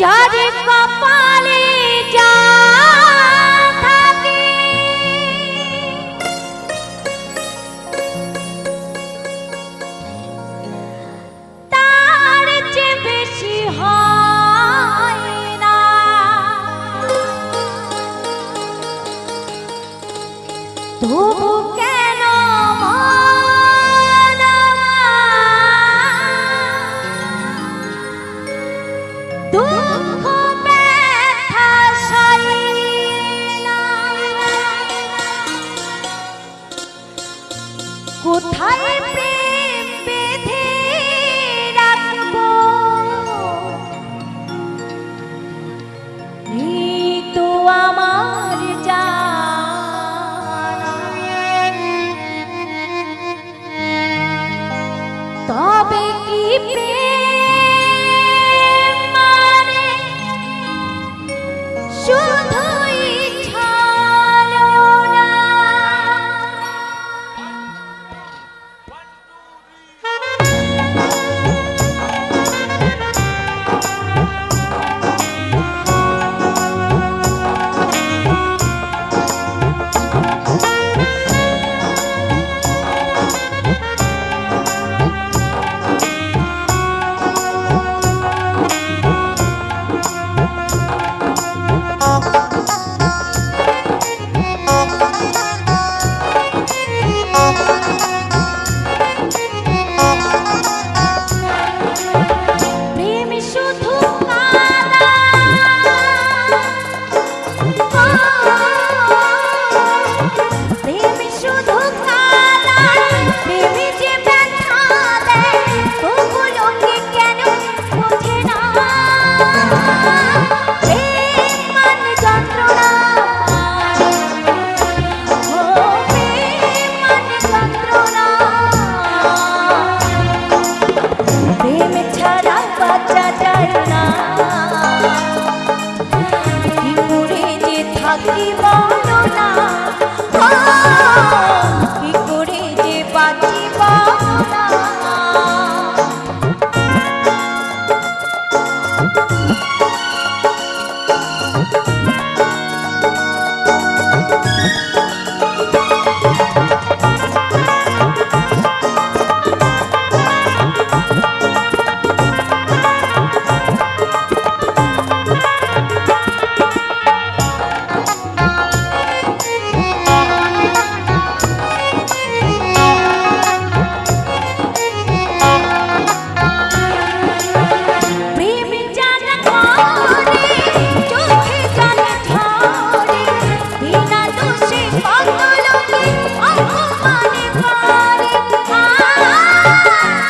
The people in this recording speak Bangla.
যার কপালে যা থাকে। তার যে বেশি হয় না। তবু কোথায় ah, Yeah.